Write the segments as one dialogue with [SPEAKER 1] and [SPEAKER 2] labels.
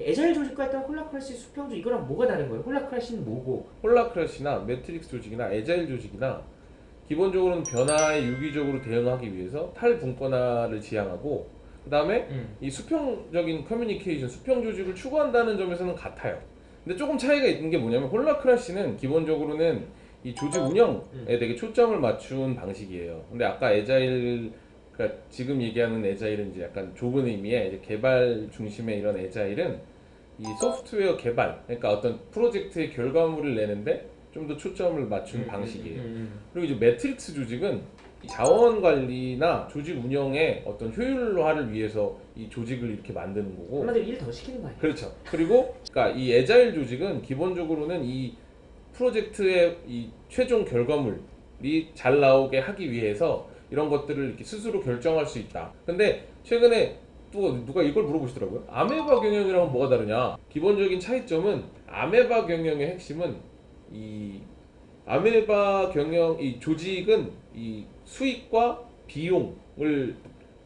[SPEAKER 1] agile 조직과 했던 holacracy 수평조 이거랑 뭐가 다른 거예요? holacracy는 뭐고?
[SPEAKER 2] holacracy나 매트릭스 조직이나 agile 조직이나 기본적으로는 변화에 유기적으로 대응하기 위해서 탈분권화를 지향하고 그 다음에
[SPEAKER 1] 음.
[SPEAKER 2] 이 수평적인 커뮤니케이션, 수평 조직을 추구한다는 점에서는 같아요. 근데 조금 차이가 있는 게 뭐냐면 holacracy는 기본적으로는 이 조직 운영에
[SPEAKER 1] 음.
[SPEAKER 2] 되게 초점을 맞춘 방식이에요. 근데 아까 agile 그러니까 지금 얘기하는 agile은 이제 약간 좁은 의미의 개발 중심의 이런 agile은 이 소프트웨어 개발, 그러니까 어떤 프로젝트의 결과물을 내는데 좀 더 초점을 맞춘 방식이에요.
[SPEAKER 1] 음, 음,
[SPEAKER 2] 그리고 이제 매트릭스 조직은 이 자원 관리나 조직 운영의 어떤 효율화를 위해서 이 조직을 이렇게 만드는
[SPEAKER 1] 음.
[SPEAKER 2] 거고
[SPEAKER 1] 한마디로 일 더 시키는 거 아니야?
[SPEAKER 2] 그렇죠. 그리고 그러니까 이 agile 조직은 기본적으로는 이 프로젝트의 이 최종 결과물이 잘 나오게 하기 위해서 이런 것들을 이렇게 스스로 결정할 수 있다. 근데 최근에 또 누가 이걸 물어보시더라고요. 아메바 경영이랑은 뭐가 다르냐? 기본적인 차이점은 아메바 경영의 핵심은 이 아메바 경영 이 조직은 이 수익과 비용을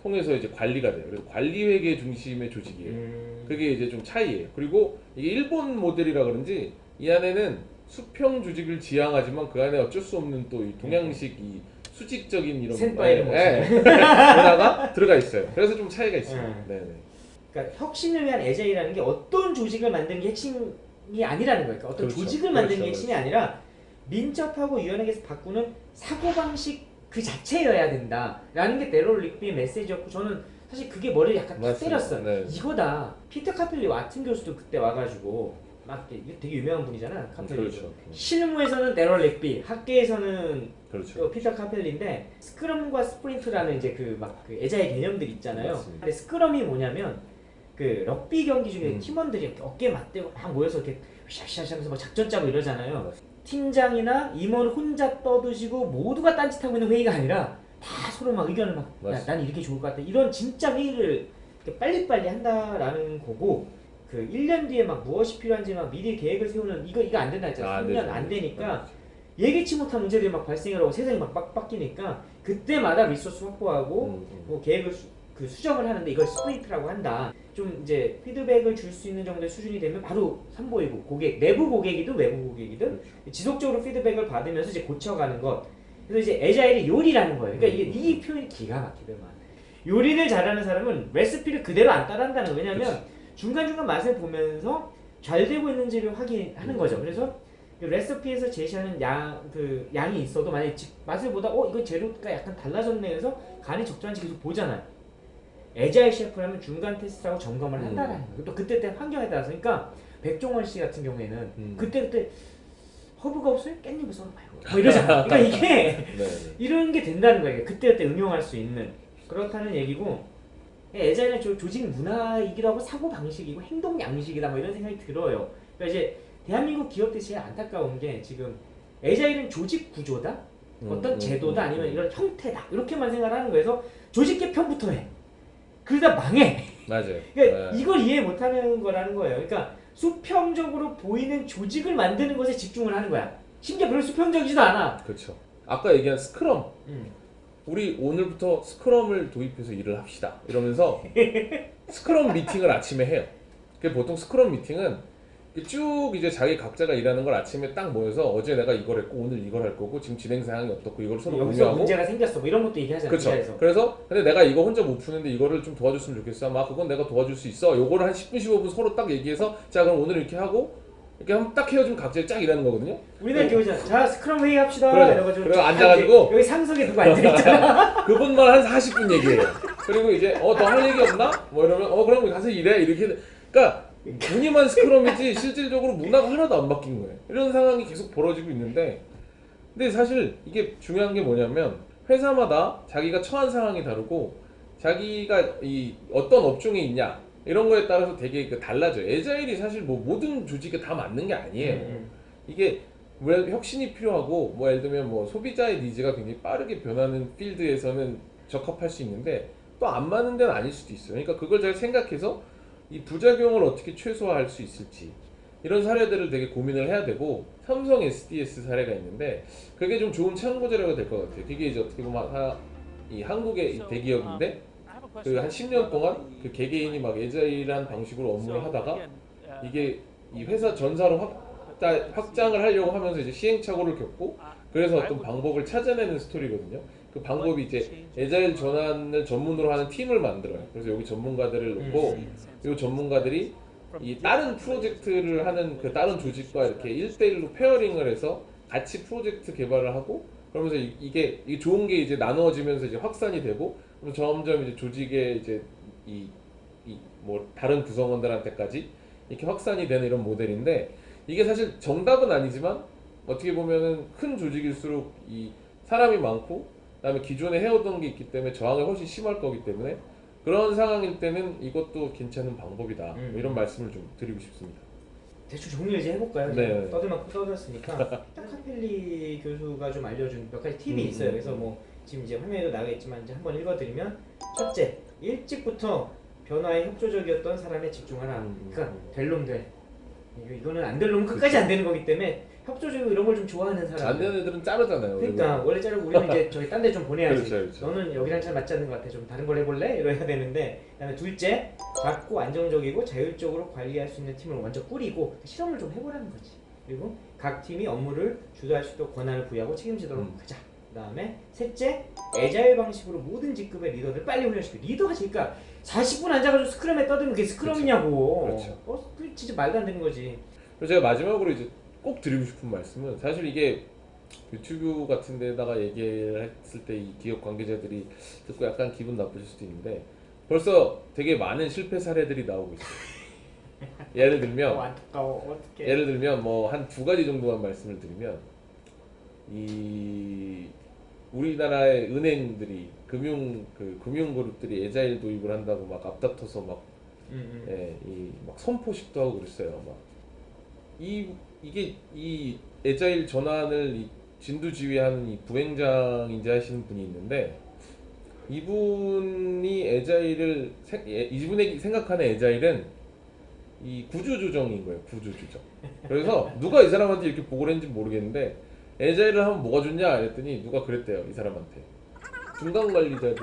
[SPEAKER 2] 통해서 이제 관리가 돼요. 그래서 관리 회계 중심의 조직이에요.
[SPEAKER 1] 음.
[SPEAKER 2] 그게 이제 좀 차이예요. 그리고 이게 일본 모델이라 그런지 이 안에는 수평 조직을 지향하지만 그 안에 어쩔 수 없는 또 이 동양식 이 수직적인 이런
[SPEAKER 1] 先輩를
[SPEAKER 2] 예, 예. 문화가 들어가 있어요. 그래서 좀 차이가 있어요.
[SPEAKER 1] 음.
[SPEAKER 2] 네, 네.
[SPEAKER 1] 그러니까 혁신을 위한 agile이라는 게 어떤 조직을 만드는 게 핵심이 아니라는 거예요. 그러니까 어떤
[SPEAKER 2] 그렇죠.
[SPEAKER 1] 조직을 만드는 게
[SPEAKER 2] 그렇죠,
[SPEAKER 1] 핵심이 아니라 민첩하고 유연하게 바꾸는 사고방식 그 자체여야 된다라는 게 대럴 릭비의 메시지였고 저는 사실 그게 머리를 약간 탁. 때렸어요.
[SPEAKER 2] 네.
[SPEAKER 1] 이거다. 피터 카펠리 와튼 교수도 그때 와가지고 막 이게 되게 유명한 분이잖아. 카펠리.
[SPEAKER 2] 그렇죠.
[SPEAKER 1] 실무에서는 대럴 릭비, 학계에서는
[SPEAKER 2] 그렇죠.
[SPEAKER 1] 또 피터 카펠리인데 스크럼과 스프린트라는 이제 그막그 애자의 개념들 있잖아요.
[SPEAKER 2] 맞습니다.
[SPEAKER 1] 근데 스크럼이 뭐냐면 그 럭비 경기 중에
[SPEAKER 2] 음.
[SPEAKER 1] 팀원들이 이렇게 어깨 맞대고 막 모여서 이렇게 샤샤샤 하면서 막 작전 짜고 이러잖아요.
[SPEAKER 2] 맞습니다.
[SPEAKER 1] 팀장이나 임원 혼자 떠드시고 모두가 딴짓하고 있는 회의가 아니라 다 서로 막 의견을 막. 난 이렇게 좋을 것 같다. 이런 진짜 회의를 빨리빨리 한다라는 거고 그 1년 뒤에 막 무엇이 필요한지 막 미리 계획을 세우는 이거 이거 안 된다 했잖아.
[SPEAKER 2] 아, 안
[SPEAKER 1] 3년
[SPEAKER 2] 되죠.
[SPEAKER 1] 안 되니까 예기치 못한 문제들이 막 발생하고 세상이 막 빡- 바뀌니까 그때마다 리소스 확보하고
[SPEAKER 2] 음, 음.
[SPEAKER 1] 뭐 계획을 수, 그 수정을 하는데 이걸 스프린트라고 한다. 좀 이제 피드백을 줄 수 있는 정도의 수준이 되면 바로 선보이고 고객 내부 고객이든 외부 고객이든
[SPEAKER 2] 그렇죠.
[SPEAKER 1] 지속적으로 피드백을 받으면서 이제 고쳐가는 것. 그래서 이제 에자일이 요리라는 거예요. 그러니까 이게 이 표현이 기가 막히더만. 요리를 잘하는 사람은 레시피를 그대로 안 따라한다는 거예요. 왜냐면 중간중간 맛을 보면서 잘 되고 있는지를 확인하는 거죠. 그래서 그 레시피에서 제시하는 양, 그 양이 있어도 만약에 직- 맛을 보다 어 이거 재료가 약간 달라졌네 해서 간이 적절한지 계속 보잖아요. 에자일 셰프라면 중간 테스트하고 점검을
[SPEAKER 2] 음.
[SPEAKER 1] 한다라는 거예요. 또 그때 때 환경에 따라서 그러니까 백종원 씨 같은 경우에는
[SPEAKER 2] 음.
[SPEAKER 1] 그때 그때 허브가 없어요? 깻잎을 썰어봐요. 뭐 이러잖아. 그러니까 이게
[SPEAKER 2] 네, 네.
[SPEAKER 1] 이런 게 된다는 거예요. 그때 그때 응용할 수 있는 그렇다는 얘기고 조- 조직 문화이기도 하고 사고 방식이고 행동 양식이다 뭐 이런 생각이 들어요. 그러니까 이제 대한민국 기업들이 제일 안타까운 게 지금 에자일은 조직 구조다, 어떤
[SPEAKER 2] 음,
[SPEAKER 1] 제도다
[SPEAKER 2] 음,
[SPEAKER 1] 아니면
[SPEAKER 2] 음.
[SPEAKER 1] 이런 형태다 이렇게만 생각하는 거에서 조직 개편부터 해. 그러다 망해.
[SPEAKER 2] 맞아요.
[SPEAKER 1] 그러니까
[SPEAKER 2] 네.
[SPEAKER 1] 이걸 이해 못하는 거라는 거예요. 그러니까 수평적으로 보이는 조직을 만드는 것에 집중을 하는 거야. 심지어 별로 수평적이지도 않아.
[SPEAKER 2] 그렇죠. 아까 얘기한 스크럼.
[SPEAKER 1] 음.
[SPEAKER 2] 우리 오늘부터 스크럼을 도입해서 일을 합시다. 이러면서 스크럼 미팅을 아침에 해요. 그 보통 스크럼 미팅은 쭉 이제 자기 각자가 일하는 걸 아침에 딱 모여서 어제 내가 이걸 했고 오늘 이걸 할 거고 지금 진행 사항이 어떻고 이걸 서로 공유하고
[SPEAKER 1] 문제가 생겼어. 뭐 이런 것도 얘기하잖아.
[SPEAKER 2] 그렇죠. 그래서 근데 내가 이거 혼자 못 푸는데 이거를 좀 도와줬으면 좋겠어. 막 그건 내가 도와줄 수 있어. 요거를 한 10분 15분 서로 딱 얘기해서 자 그럼 오늘 이렇게 하고 이렇게 한번 딱 헤어지면 각자 쫙 일하는 거거든요.
[SPEAKER 1] 우리는 이렇게 오잖아. 자 스크럼 회의 합시다. 딱
[SPEAKER 2] 앉아가지고
[SPEAKER 1] 여기 상석에 누구 앉아있잖아.
[SPEAKER 2] 그분만 한 40분 얘기해요. 그리고 이제 어 더 할 얘기 없나? 뭐 이러면 어 그럼 가서 일해 이렇게. 그러니까 무늬만 스크럼이지 실질적으로 문화가 하나도 안 바뀐 거예요. 이런 상황이 계속 벌어지고 있는데 근데 사실 이게 중요한 게 뭐냐면 회사마다 자기가 처한 상황이 다르고 자기가 이 어떤 업종에 있냐 이런 거에 따라서 되게 그 달라져요. 에자일이 사실 뭐 모든 조직에 다 맞는 게 아니에요.
[SPEAKER 1] 음,
[SPEAKER 2] 이게 왜 혁신이 필요하고 뭐 예를 들면 뭐 소비자의 니즈가 굉장히 빠르게 변하는 필드에서는 적합할 수 있는데 또 안 맞는 데는 아닐 수도 있어요. 그러니까 그걸 잘 생각해서 이 부작용을 어떻게 최소화할 수 있을지 이런 사례들을 되게 고민을 해야 되고 삼성 SDS 사례가 있는데 그게 좀 좋은 참고자료가 될 것 같아요. 그게 이제 어떻게 보면 하, 이 한국의 이 대기업인데 그 한 10년 동안 그 개개인이 막 에자일한 방식으로 업무를 하다가 이게 이 회사 전사로 확다, 확장을 하려고 하면서 이제 시행착오를 겪고 그래서 어떤 방법을 찾아내는 스토리거든요. 그 방법이 이제 agile 전환을 전문으로 하는 팀을 만들어요. 그래서 여기 전문가들을 놓고 이 전문가들이 이 다른 프로젝트를 하는 그 다른 조직과 이렇게 1대1로 pairing을 해서 같이 프로젝트 개발을 하고 그러면서 이- 이게 좋은 게 이제 나누어지면서 이제 확산이 되고 그럼 점점 이제 조직의 이제 이 이 뭐 다른 구성원들한테까지 이렇게 확산이 되는 이런 모델인데 이게 사실 정답은 아니지만 어떻게 보면은 큰 조직일수록 이 사람이 많고 그다음에 기존에 해오던 게 있기 때문에 저항이 훨씬 심할 거기 때문에 그런 상황일 때는 이것도 괜찮은 방법이다
[SPEAKER 1] 음.
[SPEAKER 2] 뭐 이런 말씀을 좀 드리고 싶습니다.
[SPEAKER 1] 대충 정리를 이제 해볼까요?
[SPEAKER 2] 네.
[SPEAKER 1] 떠들 만큼 떠들었으니까 카펠리 교수가 좀 알려준 몇 가지 팁이
[SPEAKER 2] 음,
[SPEAKER 1] 있어요.
[SPEAKER 2] 음,
[SPEAKER 1] 그래서 뭐 지금 이제 화면에도 나가 있지만 이제 한번 읽어드리면 첫째 일찍부터 변화에 협조적이었던 사람에 집중하라.
[SPEAKER 2] 음,
[SPEAKER 1] 그러니까
[SPEAKER 2] 음.
[SPEAKER 1] 될놈 돼. 이거- 이거는 안될 놈은 끝까지 안 되는 거기 때문에 협조적이고 이런 걸 좀 좋아하는 사람.
[SPEAKER 2] 안 되는 애들은 자르잖아요.
[SPEAKER 1] 그러니까 원래 자르고 우리는 이제 저기 딴 데 좀 보내야지.
[SPEAKER 2] 그렇죠, 그렇죠.
[SPEAKER 1] 너는 여기랑 잘 맞지 않는 것 같아. 좀 다른 걸 해볼래? 이래야 되는데. 그다음에 둘째, 작고 안정적이고 자율적으로 관리할 수 있는 팀을 먼저 꾸리고 실험을 좀 해보라는 거지. 그리고 각 팀이 업무를 주도할 수 있도록 권한을 부여하고 책임지도록
[SPEAKER 2] 음.
[SPEAKER 1] 하자. 그 다음에 셋째, 애자일 방식으로 모든 직급의 리더들 빨리 훈련시키고 리더가 그러니까 40분 앉아가지고 스크럼에 떠들면 그게 스크럼이냐고.
[SPEAKER 2] 그렇죠.
[SPEAKER 1] 어, 그 진짜 말도 안 되는 거지.
[SPEAKER 2] 그리고 제가 마지막으로 이제 꼭 드리고 싶은 말씀은 사실 이게 유튜브 같은 데다가 얘기를 했을 때 이 기업 관계자들이 듣고 약간 기분 나쁘실 수도 있는데 벌써 되게 많은 실패 사례들이 나오고 있어요. 예를
[SPEAKER 1] 어,
[SPEAKER 2] 들면.
[SPEAKER 1] 어떡해.
[SPEAKER 2] 예를 들면 뭐 한 두 가지 정도만 말씀을 드리면 이 우리나라의 은행들이 금융 그 금융 그룹들이 에자일 도입을 한다고 막 앞다퉈서 막
[SPEAKER 1] 음, 음.
[SPEAKER 2] 예, 이막 선포식도 하고 그랬어요. 막 이 이게 이 에자일 전환을 이 진두지휘하는 이 부행장인지 하시는 분이 있는데 이분이 에자일을 생- 예, 이분이 생각하는 에자일은 이 구조조정인 거예요. 구조조정. 그래서 누가 이 사람한테 이렇게 보고를 했는지 모르겠는데 에자일을 하면 뭐가 좋냐 이랬더니 누가 그랬대요. 이 사람한테 중간 관리자들을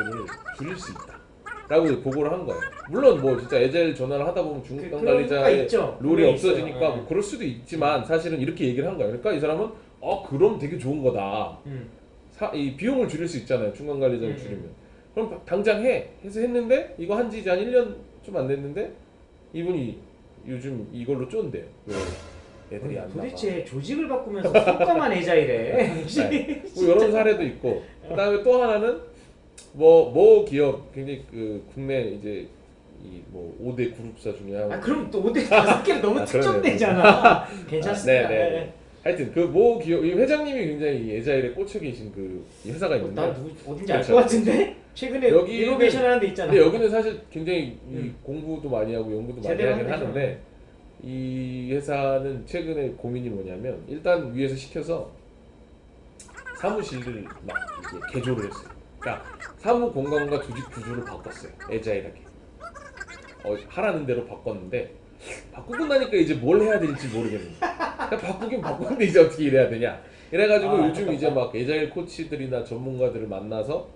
[SPEAKER 2] 줄일 수 있다. 라고 보고를 한 거예요. 물론 뭐 진짜 에자일 전환을 하다 보면
[SPEAKER 1] 그-
[SPEAKER 2] 중간
[SPEAKER 1] 그런 효과가
[SPEAKER 2] 관리자의
[SPEAKER 1] 있죠.
[SPEAKER 2] 롤이 없어지니까. 뭐 그럴 수도 있지만 사실은 이렇게 얘기를 한 거예요. 그러니까 이 사람은 어 그럼 되게 좋은 거다.
[SPEAKER 1] 음.
[SPEAKER 2] 사, 이 비용을 줄일 수 있잖아요. 중간 관리자를
[SPEAKER 1] 음.
[SPEAKER 2] 줄이면. 그럼 바- 당장 해. 해서 했는데 이거 한지 이제 한 1년 좀 안 됐는데 이분이 요즘 이걸로 쫀대요. 왜 애들이 안 나가.
[SPEAKER 1] 도대체 조직을 바꾸면서 성과만 애자이래.
[SPEAKER 2] 네. 뭐 이런 사례도 있고 그다음에 또 하나는 뭐모 기업 굉장히 그 국내 이제 이뭐 5대 그룹사 중에
[SPEAKER 1] 한아 그럼 또 5대 다섯 개는 너무
[SPEAKER 2] 아.
[SPEAKER 1] 특정되잖아. 괜찮습니다.
[SPEAKER 2] 아, 네, 네. 하여튼 그 모 기업 이 회장님이 굉장히 이 에자일에 꽂혀 계신 그이 회사가
[SPEAKER 1] 어,
[SPEAKER 2] 있는데
[SPEAKER 1] 나 누구 어딘지 알. 것 같은데 최근에
[SPEAKER 2] 여기는-
[SPEAKER 1] 이노베이션 하는 데 있잖아.
[SPEAKER 2] 근데 여기는 사실 굉장히 이
[SPEAKER 1] 음.
[SPEAKER 2] 공부도 많이 하고 연구도 많이 하긴
[SPEAKER 1] 하는
[SPEAKER 2] 하는데 이 회사는 최근에 고민이 뭐냐면 일단 위에서 시켜서 사무실을 막 개조를 했어요. 그러니까 사무 공간과 조직 구조를 바꿨어요. 에자일하게. 어, 하라는 대로 바꿨는데 바꾸고 나니까 이제 뭘 해야 될지 모르겠는 거야. 그냥 바꾸긴 바꿨는데 이제 어떻게 일해야 되냐. 이래가지고
[SPEAKER 1] 아,
[SPEAKER 2] 요즘 이제 막 에자일 코치들이나 전문가들을 만나서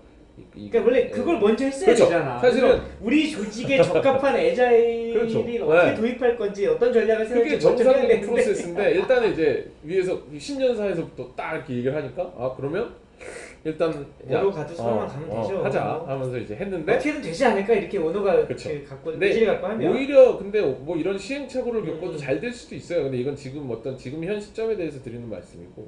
[SPEAKER 1] 그러니까 원래
[SPEAKER 2] 예.
[SPEAKER 1] 그걸 먼저 했어야
[SPEAKER 2] 그렇죠.
[SPEAKER 1] 되잖아.
[SPEAKER 2] 사실은-
[SPEAKER 1] 우리 조직에 적합한 애자일이
[SPEAKER 2] 그렇죠.
[SPEAKER 1] 어떻게
[SPEAKER 2] 네.
[SPEAKER 1] 도입할 건지 어떤 전략을 세울지
[SPEAKER 2] 정상적인 프로세스인데 일단은 이제 위에서 이 신년사에서부터 딱 이렇게 얘기를 하니까 아 그러면 일단
[SPEAKER 1] 뭐로 가도 서로만 가면 되죠.
[SPEAKER 2] 하자 하면서 이제 했는데
[SPEAKER 1] 어떻게든 되지 않을까 이렇게 원호가
[SPEAKER 2] 그렇죠.
[SPEAKER 1] 그 갖고 의지를 갖고 하면
[SPEAKER 2] 오히려 근데 뭐 이런 시행착오를 겪어도
[SPEAKER 1] 음.
[SPEAKER 2] 잘될 수도 있어요. 근데 이건 지금 어떤 지금 현 시점에 대해서 드리는 말씀이고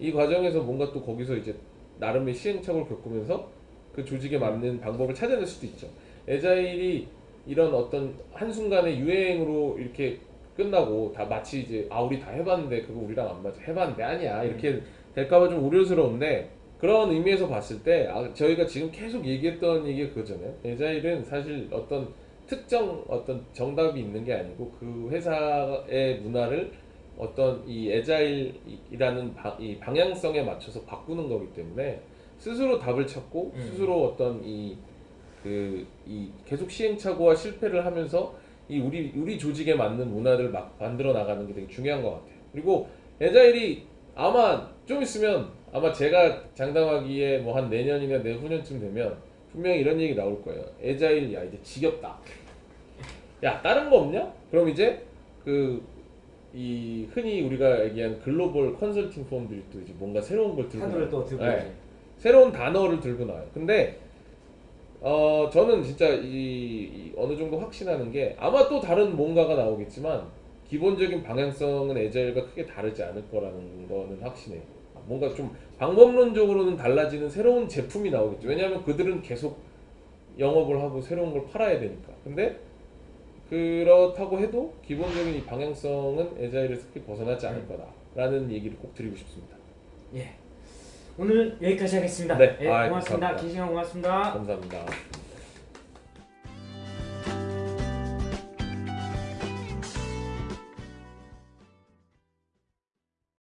[SPEAKER 2] 이 과정에서 뭔가 또 거기서 이제 나름의 시행착오를 겪으면서 그 조직에 맞는 방법을 찾아낼 수도 있죠. 에자일이 이런 어떤 한순간의 유행으로 이렇게 끝나고 다 마치 이제 아 우리 다 해봤는데 그거 우리랑 안 맞아 해봤는데 아니야 이렇게 될까봐 좀 우려스러운데 그런 의미에서 봤을 때 아, 저희가 지금 계속 얘기했던 얘기가 그거잖아요. 에자일은 사실 어떤 특정 어떤 정답이 있는 게 아니고 그 회사의 문화를 어떤 이 에자일이라는 바, 이 방향성에 맞춰서 바꾸는 거기 때문에 스스로 답을 찾고
[SPEAKER 1] 음.
[SPEAKER 2] 스스로 어떤 이 그 이 계속 시행착오와 실패를 하면서 이 우리 우리 조직에 맞는 문화를 막 만들어 나가는 게 되게 중요한 것 같아요. 그리고 에자일이 아마 좀 있으면 아마 제가 장담하기에 뭐 한 내년이나 내후년쯤 되면 분명히 이런 얘기 나올 거예요. 에자일 야 이제 지겹다. 야 다른 거 없냐? 그럼 이제 그 이 흔히 우리가 얘기한 글로벌 컨설팅 펌들이 또 이제 뭔가 새로운 걸 들고 나와요.
[SPEAKER 1] 또 들고
[SPEAKER 2] 네. 새로운 단어를 들고 나와요. 근데 어 저는 진짜 이, 이 어느 정도 확신하는 게 아마 또 다른 뭔가가 나오겠지만 기본적인 방향성은 에자일과 크게 다르지 않을 거라는 거는 확신해요. 뭔가 좀 방법론적으로는 달라지는 새로운 제품이 나오겠죠. 왜냐하면 그들은 계속 영업을 하고 새로운 걸 팔아야 되니까. 근데 그렇다고 해도 기본적인 이 방향성은 에자일에서 크게 벗어나지 않을 거다라는 얘기를 꼭 드리고 싶습니다.
[SPEAKER 1] 예. 오늘은 여기까지 하겠습니다.
[SPEAKER 2] 네.
[SPEAKER 1] 예,
[SPEAKER 2] 아이, 고맙습니다.
[SPEAKER 1] 긴 시간 고맙습니다.
[SPEAKER 2] 감사합니다.